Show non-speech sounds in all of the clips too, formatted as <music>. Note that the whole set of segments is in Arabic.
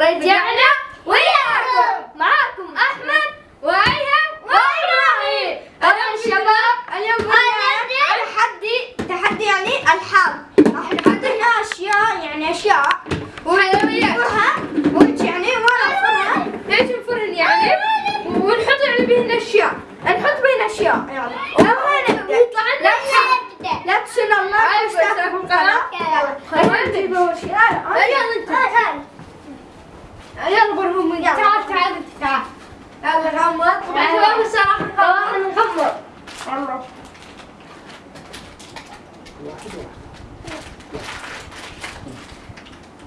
right? Yeah, يلا يلا. تعال تعال تعال يلا غمض شباب الصراحة خلاص نغمض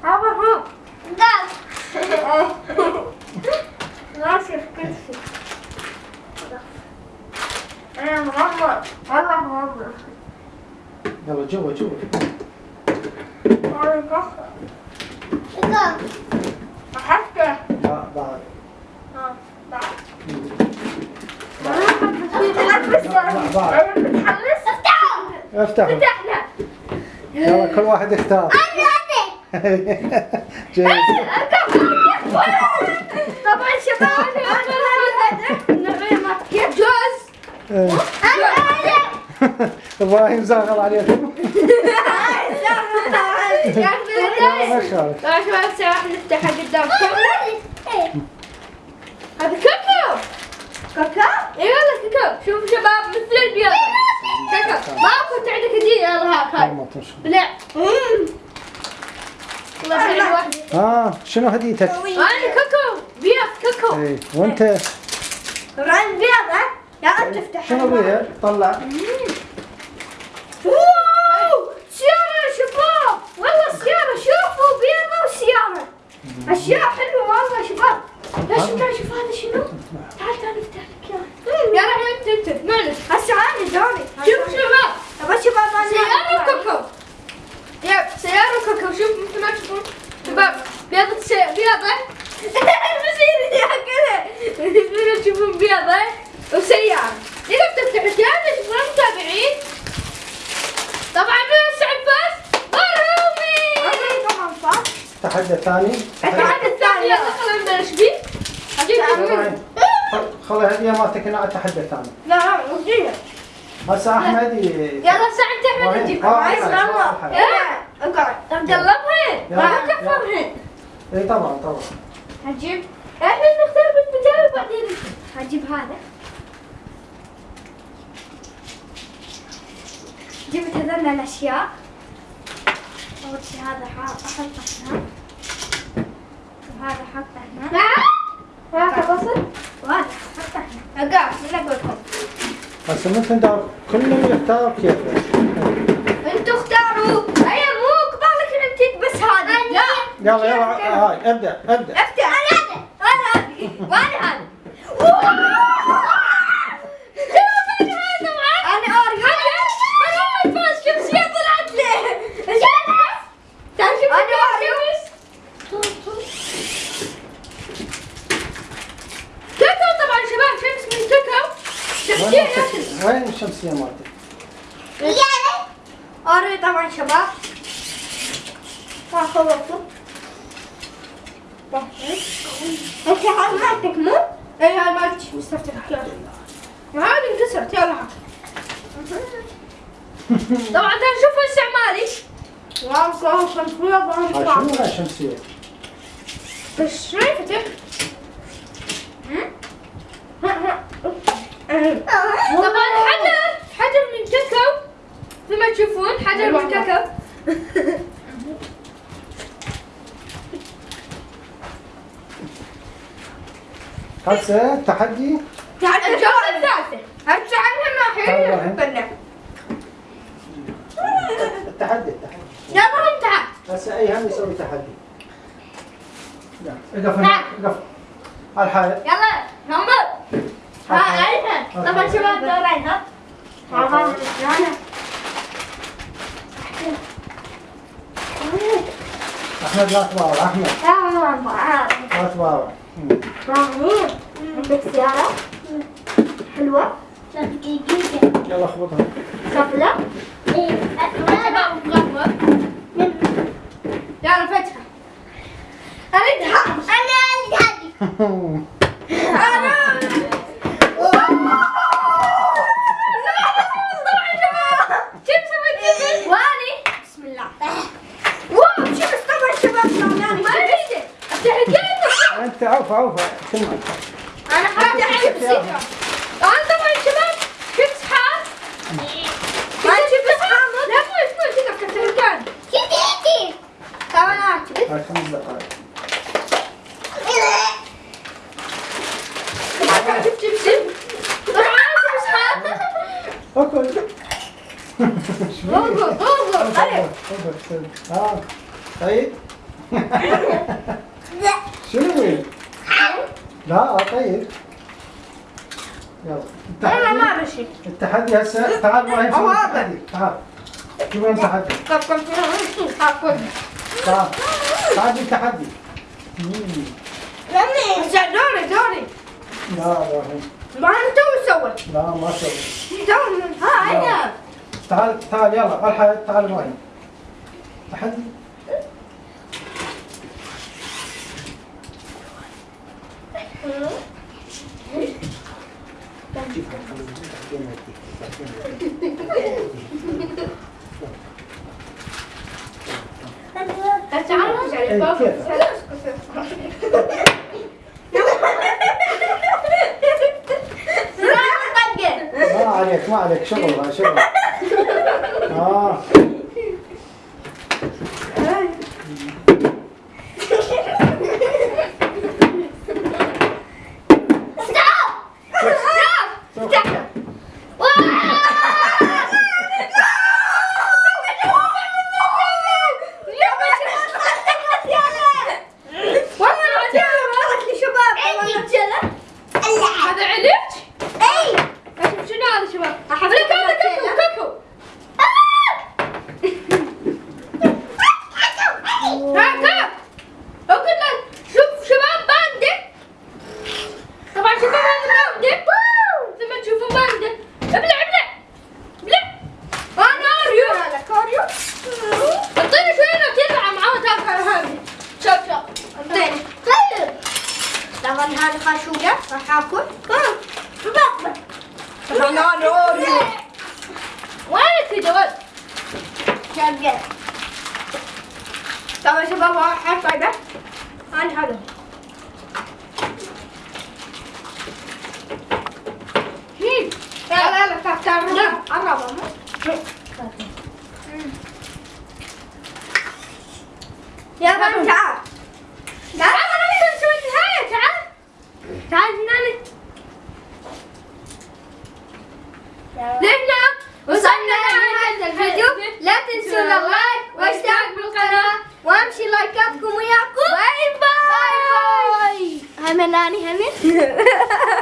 يلا برهم ناصر كل شيء أنا مغمض والله مغمض يلا جوا جوا والله كفر حتى لا بعد ها بعد لا بعد متحمس افتحوا. فتحنا يلا كل واحد يختار <laughs> جيد طبعا شباب كيف جوز. إيه. إبراهيم زاغل عليكم <laughs> شباب سواء نفتحها قدامكم هذا كوكو. كاكا اي والله كوكو. شوفوا شباب مثل البيض ما كنت عندك ما تنشر. بلع والله حلوة آه. شنو هديتك؟ أنا كوكو. بيض كوكو. إيه وانت؟ إبراهيم بيضة يا انت تفتح. شنو بيها؟ طلع. واو! سيارة يا شباب. والله سيارة. شوفوا بيضة وسيارة. أشياء حلوة والله يا شباب. لا شوف هذا شنو تعال تعال نفتح لك إياه. يا رحمة انت انت معلش هسه عندي دوري شوف شباب ابى أشوف أبغى سيارة كوكو يب سيارة كوكو شوف مثل ما تشوفون شباب بيضة سي... بيضة بصير يا كذا مثل تشوفون بيضة وسيارة نقدر تفتح الجهاز تشوفون متابعين طبعا من سعد فاز برهومي عندي طبعا صح تحدي ثاني التحدي الثاني. يلا خلينا نبلش أجيب إبراهيم، خل- خلي الهدية مالتك هنا على التحدي الثاني. لا وجيه هسه أحمد ي- يلا سعد أحمد آه، عايز آه. اقعد قلبهن يلا، ما يلا. كفرهن اي طبعا طبعا. هجيب. إحنا نختار بالمجال وبعدين هجيب هذا. جبت هذول الأشياء. أول شيء هذا ح- أحطه هنا. وهذا احطه هنا. هذا بصل. وهذا احطه هنا. اقعد من أقول لكم هسه مثل دار كل يختار كيفه أنتوا اختاروا. اي مو قبالك أنت بس هذا لا. يلا يلا هاي ابدأ ابدأ. افتح أنا هذا أنا هذا وأنا هذا أنا اوريو أنا فاز شمسية طلعت لي تعال شوف أنا أنا كوكو طبعا شباب شمس من كوكو شمسية وين ياكل مالتك؟ الشمسية مالتك؟ اوريو طبعا شباب ما خلصوا انت هاي مالتك مو؟ اي هاي مالتي مستفتح يلا هذه انكسرت يلا طبعا تعال شوف استعمالي واو صار بيض هاي شنو هاي الشمسية؟ بس شايفتك طبعا حجر حجر من كاكاو مثل <laughs> ما تشوفون حجر من كاكاو هسه التحدي تعال الجولة الثالثة هرجع عنها ما حلو التحدي التحدي. يلا هم تعال هسه أي هم يسوي تحدي؟ يلا اقف هنا. اقف. على الحائط يلا نمبر ها ايمن طبعا شباب دورين ها. احمد لا تباوع احمد لا تباوع مم. عندك سيارة حلوة يلا خبطها مغمض يلا فتحة أريدها كيف سويت جبن؟ واني بسم الله واو شوف طبعا شباب طلعاني ما ادري التحديات أنت عوف عوف. سمع أنا حاجة عيب بسيطه أنا طبعا شباب كنت حار؟ ما تشوف اصحابك لا مو اسمه كذا كنت مكان كذي كمان اكتب هاي خمس دقائق طبعا اكل اضغط ها طيب. شنو لا طيب. يلا. أنا ما التحدي بشي التحدي هسه تعال معي هذا. التحدي؟ تعال شو؟ وين التحدي تعال. تعال التحدي. لمي دوري دوري. لا لا ما أنا تو سويت لا ما سوي. تو ها أنا تعال تعال يلا الحق تعال معي. تحدي تعال إيه، كيف؟ ما عليك ما عليك شغل شغل. آه شوف. هذا عليك؟ شوف شنو هذا شباب؟ لك هذا كوكو كوكو ها كاب أقول لك شوف شباب باندا طبعا شباب هذا باندا لما تشوفوا باندا ابلع ابلع ابلع أنا اريو اعطيني شوية لو تطلع معاه تاكل هذه شوف شوف طبعا خاشوقة راح آكل وينك يا جواد؟ شقة طبعا شباب حرف طيبة أنا هذا تعال يا بنت تعال أنا نقدر نسوي النهاية تعال تعال